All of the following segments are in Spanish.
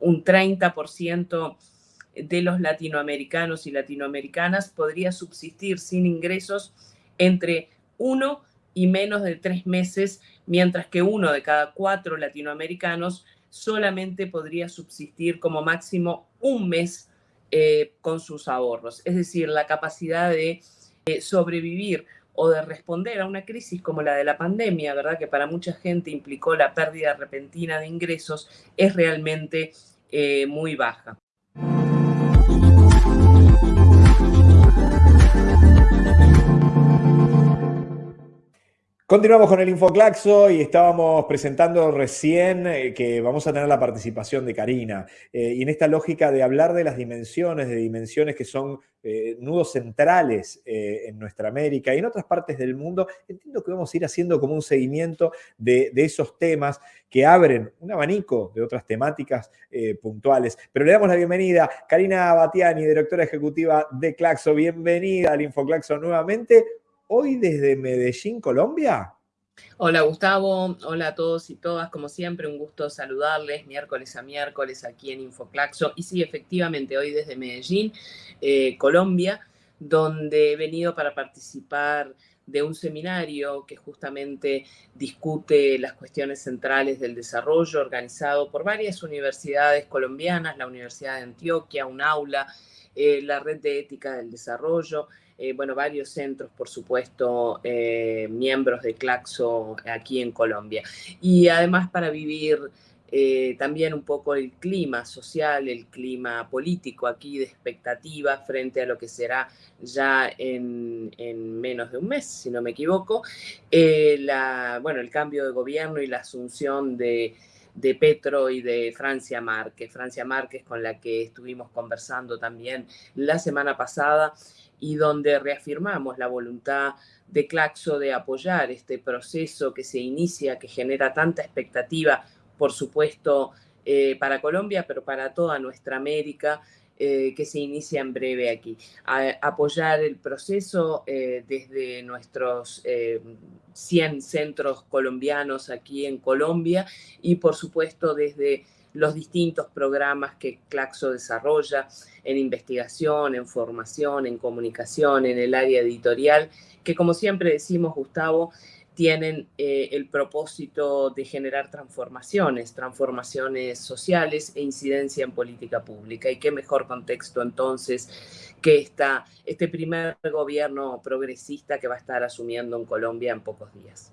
un 30% de los latinoamericanos y latinoamericanas podría subsistir sin ingresos entre uno y menos de tres meses, mientras que uno de cada cuatro latinoamericanos solamente podría subsistir como máximo un mes eh, con sus ahorros. Es decir, la capacidad de eh, sobrevivir o de responder a una crisis como la de la pandemia, ¿verdad? Que para mucha gente implicó la pérdida repentina de ingresos, es realmente eh, muy baja. Continuamos con el Infoclaxo y estábamos presentando recién eh, que vamos a tener la participación de Karina. Eh, y en esta lógica de hablar de las dimensiones, de dimensiones que son eh, nudos centrales en nuestra América y en otras partes del mundo, entiendo que vamos a ir haciendo como un seguimiento de, de esos temas que abren un abanico de otras temáticas puntuales. Pero le damos la bienvenida a Karina Batiani, directora ejecutiva de Claxo. Bienvenida al Infoclaxo nuevamente hoy desde Medellín, Colombia. Hola Gustavo, hola a todos y todas, como siempre un gusto saludarles miércoles a miércoles aquí en Infoclaxo. Y sí, efectivamente, hoy desde Medellín, eh, Colombia, donde he venido para participar de un seminario que justamente discute las cuestiones centrales del desarrollo organizado por varias universidades colombianas, la Universidad de Antioquia, un aula, eh, la Red de Ética del Desarrollo, eh, bueno, varios centros, por supuesto, eh, miembros de Claxo aquí en Colombia. Y además para vivir eh, también un poco el clima social, el clima político aquí de expectativa frente a lo que será ya en, menos de un mes, si no me equivoco, la, bueno, el cambio de gobierno y la asunción de de Petro y de Francia Márquez. Francia Márquez con la que estuvimos conversando también la semana pasada y donde reafirmamos la voluntad de Claxo de apoyar este proceso que se inicia, que genera tanta expectativa, por supuesto, eh, para Colombia, pero para toda nuestra América, eh, que se inicia en breve aquí. apoyar el proceso eh, desde nuestros 100 centros colombianos aquí en Colombia y, por supuesto, desde los distintos programas que Claxo desarrolla en investigación, en formación, en comunicación, en el área editorial, que como siempre decimos, Gustavo, tienen eh, el propósito de generar transformaciones, transformaciones sociales e incidencia en política pública. Y qué mejor contexto entonces que esta, este primer gobierno progresista que va a estar asumiendo en Colombia en pocos días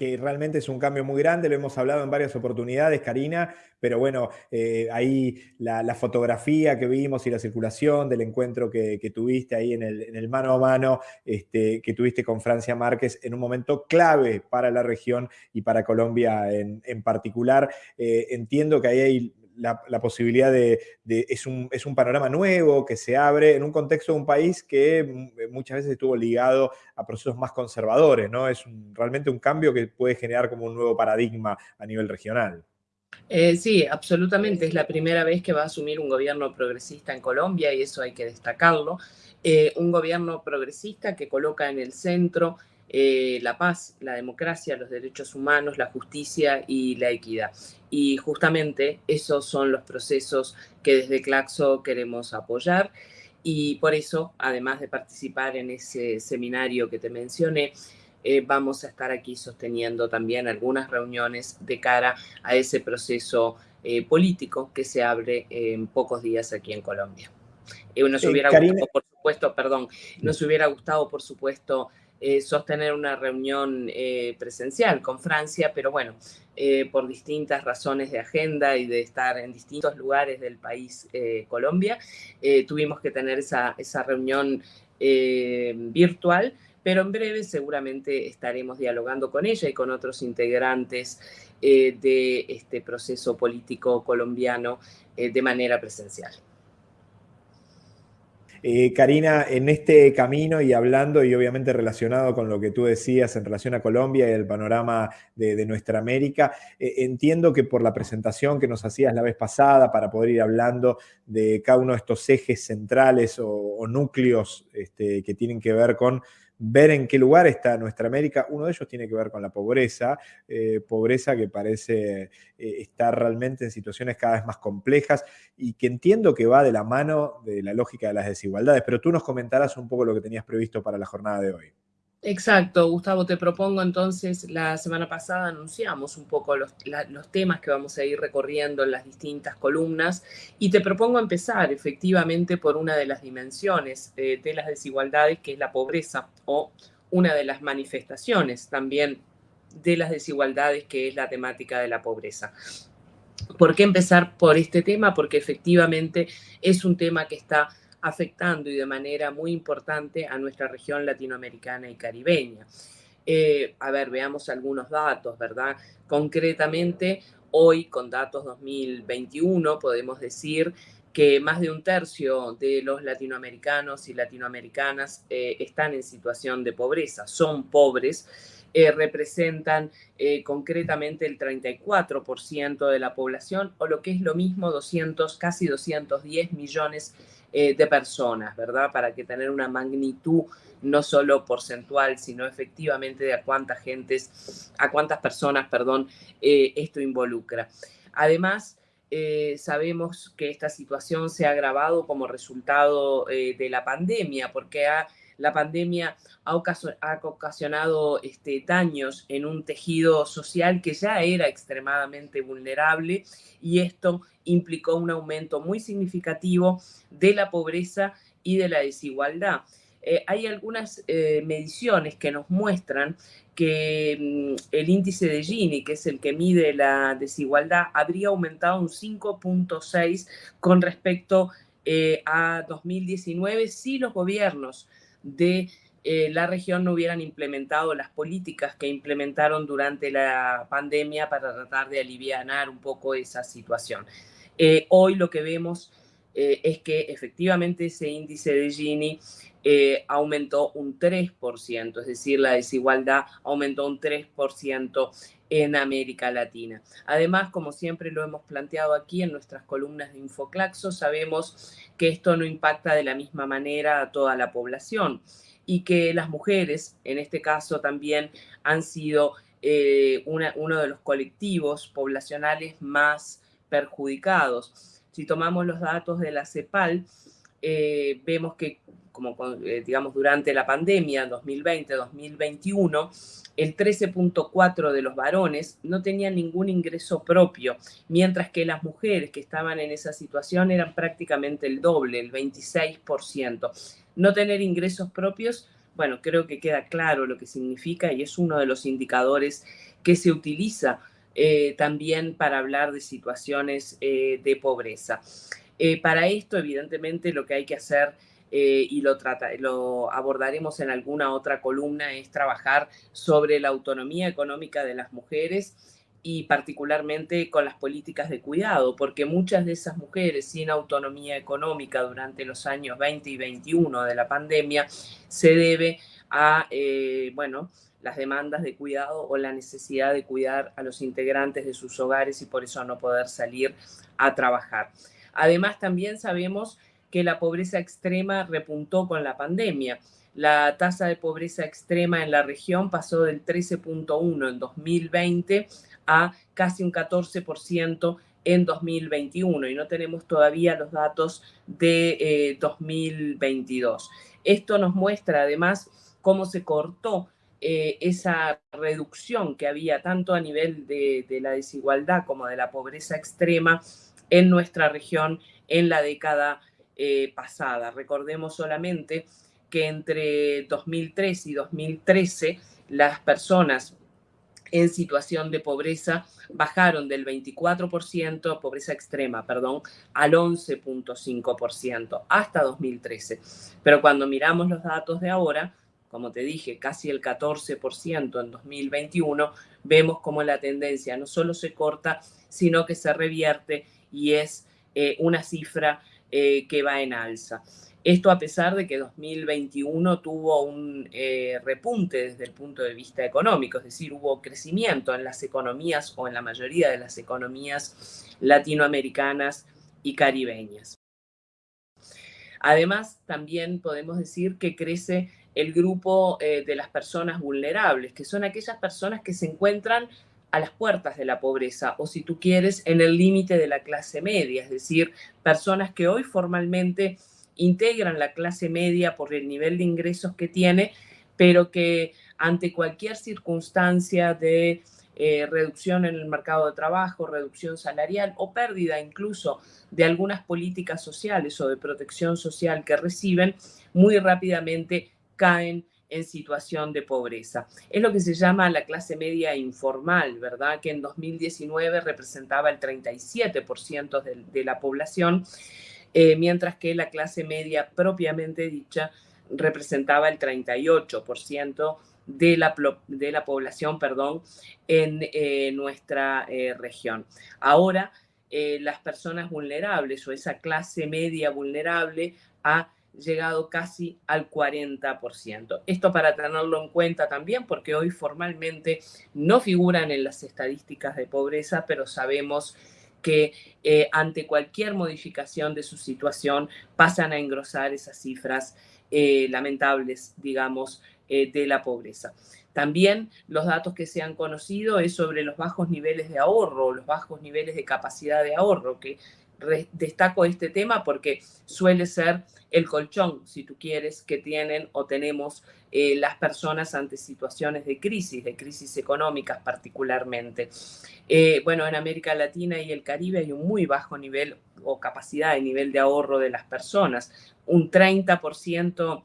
que realmente es un cambio muy grande, lo hemos hablado en varias oportunidades, Karina, pero bueno, eh, ahí la, fotografía que vimos y la circulación del encuentro que, tuviste ahí en el, mano a mano este, que tuviste con Francia Márquez en un momento clave para la región y para Colombia en, particular. Eh, entiendo que ahí hay la, posibilidad de, es, un, es, un, panorama nuevo que se abre en un contexto de un país que mm, muchas veces estuvo ligado a procesos más conservadores, ¿no? Es realmente un cambio que puede generar como un nuevo paradigma a nivel regional. Eh, sí, absolutamente. Es la primera vez que va a asumir un gobierno progresista en Colombia y eso hay que destacarlo. Eh, un gobierno progresista que coloca en el centro eh, la paz, la democracia, los derechos humanos, la justicia y la equidad. Y justamente esos son los procesos que desde Claxo queremos apoyar y por eso, además de participar en ese seminario que te mencioné, eh, vamos a estar aquí sosteniendo también algunas reuniones de cara a ese proceso eh, político que se abre en pocos días aquí en Colombia. nos hubiera gustado, por supuesto, perdón, nos hubiera gustado, por supuesto, eh, sostener una reunión eh, presencial con Francia, pero bueno, eh, por distintas razones de agenda y de estar en distintos lugares del país Colombia, tuvimos que tener esa, esa reunión virtual, pero en breve seguramente estaremos dialogando con ella y con otros integrantes de este proceso político colombiano de manera presencial. Eh, Karina, en este camino y hablando y obviamente relacionado con lo que tú decías en relación a Colombia y el panorama de, nuestra América, eh, entiendo que por la presentación que nos hacías la vez pasada para poder ir hablando de cada uno de estos ejes centrales o, núcleos este, que tienen que ver con ver en qué lugar está nuestra América. Uno de ellos tiene que ver con la pobreza, eh, pobreza que parece eh, estar realmente en situaciones cada vez más complejas y que entiendo que va de la mano de la lógica de las desigualdades, pero tú nos comentarás un poco lo que tenías previsto para la jornada de hoy. Exacto, Gustavo, te propongo entonces, la semana pasada anunciamos un poco los, temas que vamos a ir recorriendo en las distintas columnas y te propongo empezar efectivamente por una de las dimensiones eh, de las desigualdades, que es la pobreza, o una de las manifestaciones también de las desigualdades, que es la temática de la pobreza. ¿Por qué empezar por este tema? Porque efectivamente es un tema que está afectando y de manera muy importante a nuestra región latinoamericana y caribeña. Eh, a ver, veamos algunos datos, ¿verdad? Concretamente, hoy con datos 2021 podemos decir que más de un tercio de los latinoamericanos y latinoamericanas eh, están en situación de pobreza, son pobres, eh, representan concretamente el 34% de la población o lo que es lo mismo 200, casi 210 millones eh, de personas, ¿verdad? Para que tener una magnitud no solo porcentual, sino efectivamente de a cuántas gentes, a cuántas personas, perdón, eh, esto involucra. Además, eh, sabemos que esta situación se ha agravado como resultado de la pandemia, porque ha la pandemia ha, ocasionado este, daños en un tejido social que ya era extremadamente vulnerable y esto implicó un aumento muy significativo de la pobreza y de la desigualdad. Eh, hay algunas eh, mediciones que nos muestran que mm, el índice de Gini, que es el que mide la desigualdad, habría aumentado un 5.6 con respecto eh, a 2019 si los gobiernos de eh, la región no hubieran implementado las políticas que implementaron durante la pandemia para tratar de aliviar un poco esa situación. Eh, hoy lo que vemos eh, es que efectivamente ese índice de Gini aumentó un 3%, es decir, la desigualdad aumentó un 3% en América Latina. Además, como siempre lo hemos planteado aquí en nuestras columnas de Infoclaxo, sabemos que esto no impacta de la misma manera a toda la población y que las mujeres, en este caso también, han sido eh, uno de los colectivos poblacionales más perjudicados. Si tomamos los datos de la CEPAL, eh, vemos que, como eh, digamos, durante la pandemia 2020-2021, el 13.4 de los varones no tenían ningún ingreso propio, mientras que las mujeres que estaban en esa situación eran prácticamente el doble, el 26%. No tener ingresos propios, bueno, creo que queda claro lo que significa y es uno de los indicadores que se utiliza eh, también para hablar de situaciones eh, de pobreza. Eh, para esto, evidentemente, lo que hay que hacer eh, y lo, trata, lo abordaremos en alguna otra columna, es trabajar sobre la autonomía económica de las mujeres y particularmente con las políticas de cuidado, porque muchas de esas mujeres sin autonomía económica durante los años 20 y 21 de la pandemia se debe a, eh, bueno, las demandas de cuidado o la necesidad de cuidar a los integrantes de sus hogares y por eso no poder salir a trabajar. Además, también sabemos que la pobreza extrema repuntó con la pandemia. La tasa de pobreza extrema en la región pasó del 13.1 en 2020 a casi un 14% en 2021 y no tenemos todavía los datos de 2022. Eh, Esto nos muestra además cómo se cortó eh, esa reducción que había tanto a nivel de, de la desigualdad como de la pobreza extrema en nuestra región en la década eh, pasada. Recordemos solamente que entre 2003 y 2013 las personas en situación de pobreza bajaron del 24%, pobreza extrema, perdón, al 11.5% hasta 2013. Pero cuando miramos los datos de ahora, como te dije, casi el 14% en 2021, vemos como la tendencia no solo se corta, sino que se revierte y es eh, una cifra eh, que va en alza. Esto a pesar de que 2021 tuvo un eh, repunte desde el punto de vista económico, es decir, hubo crecimiento en las economías o en la mayoría de las economías latinoamericanas y caribeñas. Además, también podemos decir que crece el grupo eh, de las personas vulnerables, que son aquellas personas que se encuentran a las puertas de la pobreza o si tú quieres en el límite de la clase media, es decir, personas que hoy formalmente integran la clase media por el nivel de ingresos que tiene, pero que ante cualquier circunstancia de eh, reducción en el mercado de trabajo, reducción salarial o pérdida incluso de algunas políticas sociales o de protección social que reciben, muy rápidamente caen en situación de pobreza. Es lo que se llama la clase media informal, ¿verdad? Que en 2019 representaba el 37% de, la población, eh, mientras que la clase media propiamente dicha representaba el 38% de la, de la población perdón, en eh, nuestra eh, región. Ahora, las personas vulnerables o esa clase media vulnerable ha llegado casi al 40%. Esto para tenerlo en cuenta también porque hoy formalmente no figuran en las estadísticas de pobreza, pero sabemos que eh, ante cualquier modificación de su situación pasan a engrosar esas cifras eh, lamentables, digamos, eh, de la pobreza. También los datos que se han conocido es sobre los bajos niveles de ahorro, los bajos niveles de capacidad de ahorro, que destaco este tema porque suele ser el colchón, si tú quieres, que tienen o tenemos eh, las personas ante situaciones de crisis, de crisis económicas particularmente. Eh, bueno, en América Latina y el Caribe hay un muy bajo nivel o capacidad de nivel de ahorro de las personas. Un 30%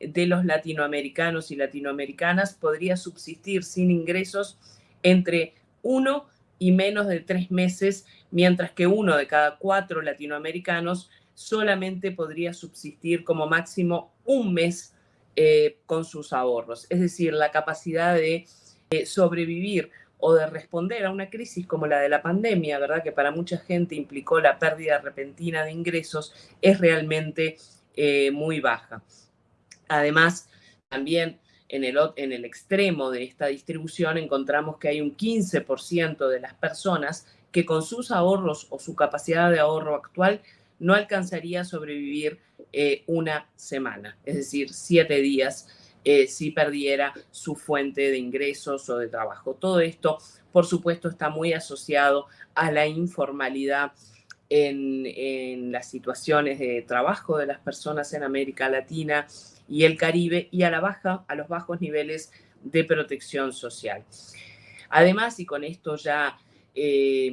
de los latinoamericanos y latinoamericanas podría subsistir sin ingresos entre uno y menos de tres meses, mientras que uno de cada cuatro latinoamericanos solamente podría subsistir como máximo un mes eh, con sus ahorros. Es decir, la capacidad de eh, sobrevivir o de responder a una crisis como la de la pandemia, ¿verdad? Que para mucha gente implicó la pérdida repentina de ingresos, es realmente eh, muy baja. Además, también en el, extremo de esta distribución encontramos que hay un 15% de las personas que con sus ahorros o su capacidad de ahorro actual no alcanzaría a sobrevivir eh, una semana, es decir, siete días eh, si perdiera su fuente de ingresos o de trabajo. Todo esto, por supuesto, está muy asociado a la informalidad en, las situaciones de trabajo de las personas en América Latina y el Caribe y a la baja, a los bajos niveles de protección social. Además, y con esto ya eh,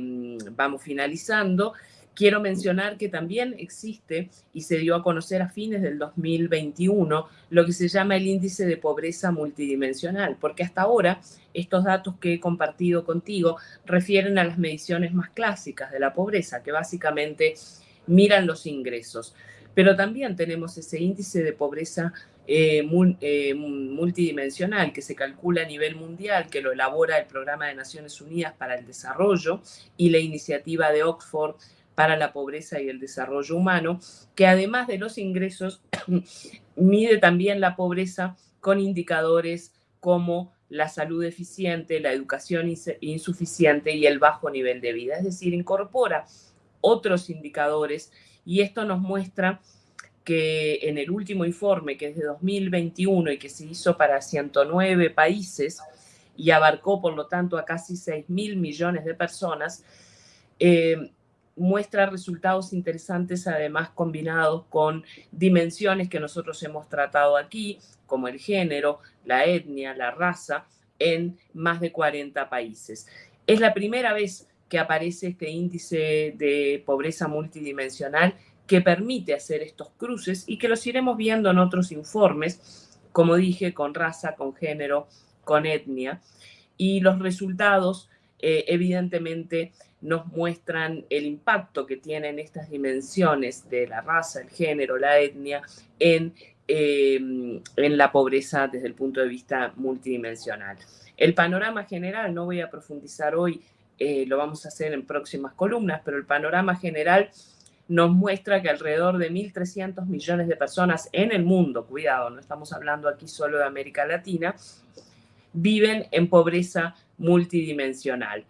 vamos finalizando, Quiero mencionar que también existe y se dio a conocer a fines del 2021 lo que se llama el índice de pobreza multidimensional, porque hasta ahora estos datos que he compartido contigo refieren a las mediciones más clásicas de la pobreza, que básicamente miran los ingresos. Pero también tenemos ese índice de pobreza eh, eh, multidimensional que se calcula a nivel mundial, que lo elabora el Programa de Naciones Unidas para el Desarrollo y la iniciativa de Oxford para la pobreza y el desarrollo humano, que además de los ingresos, mide también la pobreza con indicadores como la salud deficiente, la educación insuficiente y el bajo nivel de vida. Es decir, incorpora otros indicadores y esto nos muestra que en el último informe, que es de 2021 y que se hizo para 109 países y abarcó, por lo tanto, a casi 6 mil millones de personas, eh, muestra resultados interesantes además combinados con dimensiones que nosotros hemos tratado aquí, como el género, la etnia, la raza, en más de 40 países. Es la primera vez que aparece este índice de pobreza multidimensional que permite hacer estos cruces y que los iremos viendo en otros informes, como dije, con raza, con género, con etnia. Y los resultados, eh, evidentemente, nos muestran el impacto que tienen estas dimensiones de la raza, el género, la etnia en, eh, en la pobreza desde el punto de vista multidimensional. El panorama general, no voy a profundizar hoy, eh, lo vamos a hacer en próximas columnas, pero el panorama general nos muestra que alrededor de 1.300 millones de personas en el mundo, cuidado, no estamos hablando aquí solo de América Latina, viven en pobreza multidimensional.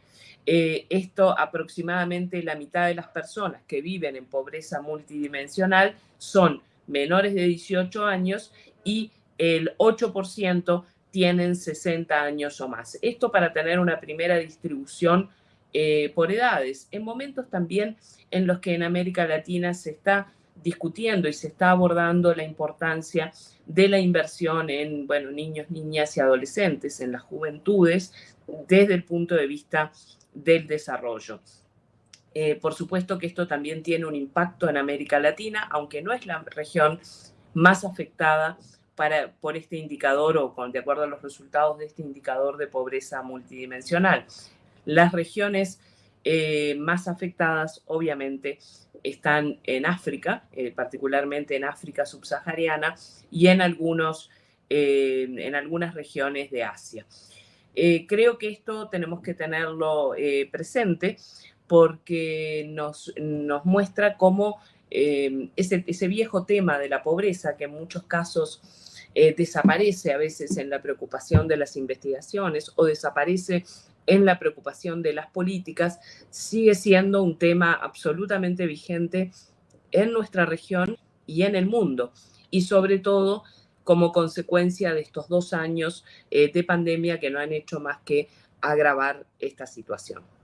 Eh, esto aproximadamente la mitad de las personas que viven en pobreza multidimensional son menores de 18 años y el 8% tienen 60 años o más. Esto para tener una primera distribución eh, por edades, en momentos también en los que en América Latina se está discutiendo y se está abordando la importancia de la inversión en bueno, niños, niñas y adolescentes, en las juventudes, desde el punto de vista del desarrollo. Eh, por supuesto que esto también tiene un impacto en América Latina, aunque no es la región más afectada por este indicador o de acuerdo a los resultados de este indicador de pobreza multidimensional. Las regiones eh, más afectadas, obviamente, están en África, eh, particularmente en África subsahariana y en, algunos, en algunas regiones de Asia. creo que esto tenemos que tenerlo presente porque nos, muestra cómo eh, ese, viejo tema de la pobreza, que en muchos casos eh, desaparece a veces en la preocupación de las investigaciones o desaparece en la preocupación de las políticas, sigue siendo un tema absolutamente vigente en nuestra región y en el mundo. Y sobre todo como consecuencia de estos dos años eh, de pandemia que no han hecho más que agravar esta situación.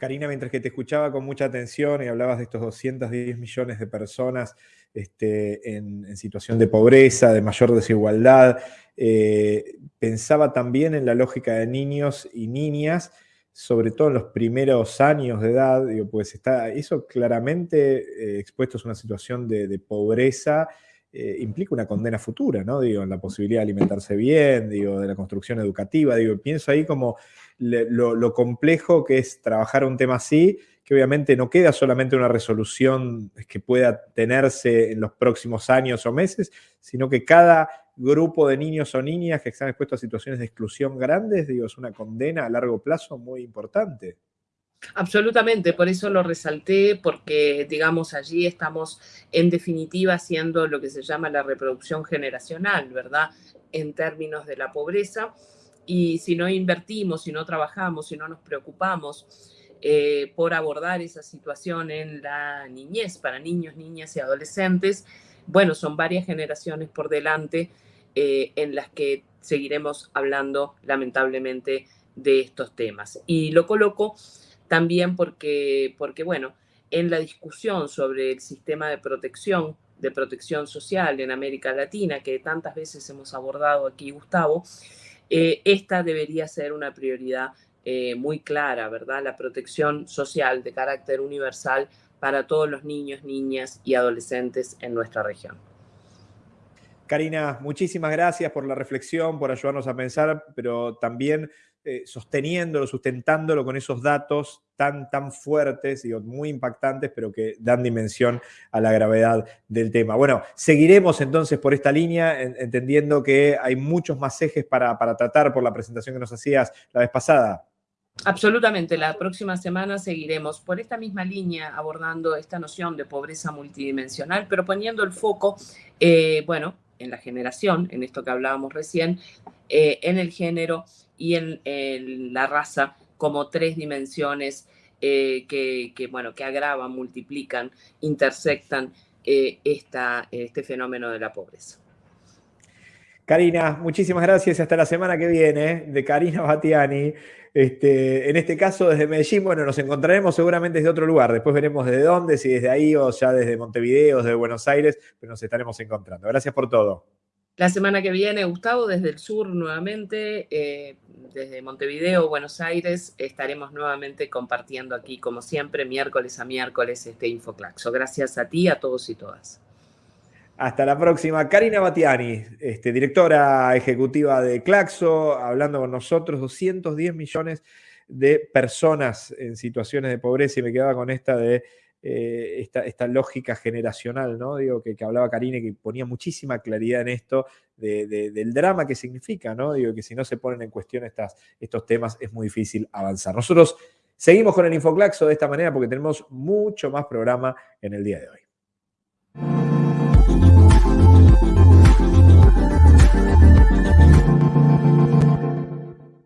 Karina, mientras que te escuchaba con mucha atención y hablabas de estos 210 millones de personas este, en, situación de pobreza, de mayor desigualdad, eh, pensaba también en la lógica de niños y niñas, sobre todo en los primeros años de edad, digo, pues está eso claramente eh, expuesto a una situación de, pobreza, eh, implica una condena futura, ¿no? Digo, en la posibilidad de alimentarse bien, digo, de la construcción educativa, digo, pienso ahí como lo, complejo que es trabajar un tema así, que obviamente no queda solamente una resolución que pueda tenerse en los próximos años o meses, sino que cada grupo de niños o niñas que están expuestos a situaciones de exclusión grandes, digo, es una condena a largo plazo muy importante. Absolutamente, por eso lo resalté, porque digamos allí estamos en definitiva haciendo lo que se llama la reproducción generacional, ¿verdad? En términos de la pobreza y si no invertimos, si no trabajamos, si no nos preocupamos eh, por abordar esa situación en la niñez, para niños, niñas y adolescentes, bueno, son varias generaciones por delante eh, en las que seguiremos hablando lamentablemente de estos temas. Y lo coloco también porque, porque, bueno, en la discusión sobre el sistema de protección, de protección social en América Latina, que tantas veces hemos abordado aquí, Gustavo, eh, esta debería ser una prioridad eh, muy clara, ¿verdad? La protección social de carácter universal para todos los niños, niñas y adolescentes en nuestra región. Karina, muchísimas gracias por la reflexión, por ayudarnos a pensar, pero también eh, sosteniéndolo, sustentándolo con esos datos tan, tan fuertes, y muy impactantes, pero que dan dimensión a la gravedad del tema. Bueno, seguiremos entonces por esta línea, entendiendo que hay muchos más ejes para, para tratar por la presentación que nos hacías la vez pasada. Absolutamente, la próxima semana seguiremos por esta misma línea abordando esta noción de pobreza multidimensional, pero poniendo el foco, eh, bueno, en la generación, en esto que hablábamos recién, eh, en el género y en, la raza como tres dimensiones eh, que, bueno, que agravan, multiplican, intersectan eh, esta, este fenómeno de la pobreza. Karina, muchísimas gracias hasta la semana que viene de Karina Batiani. Este, en este caso desde Medellín, bueno, nos encontraremos seguramente desde otro lugar. Después veremos de dónde, si desde ahí o ya desde Montevideo, desde Buenos Aires, pero nos estaremos encontrando. Gracias por todo. La semana que viene, Gustavo, desde el sur nuevamente, eh, desde Montevideo, Buenos Aires, estaremos nuevamente compartiendo aquí, como siempre, miércoles a miércoles, este Infoclaxo. Gracias a ti, a todos y todas. Hasta la próxima. Karina Batiani, este, directora ejecutiva de Claxo, hablando con nosotros, 210 millones de personas en situaciones de pobreza y me quedaba con esta de eh, esta, lógica generacional, ¿no? Digo, que, hablaba Karina y que ponía muchísima claridad en esto del drama que significa, ¿no? Digo, que si no se ponen en cuestión estas, estos temas es muy difícil avanzar. Nosotros seguimos con el Infoclaxo de esta manera porque tenemos mucho más programa en el día de hoy.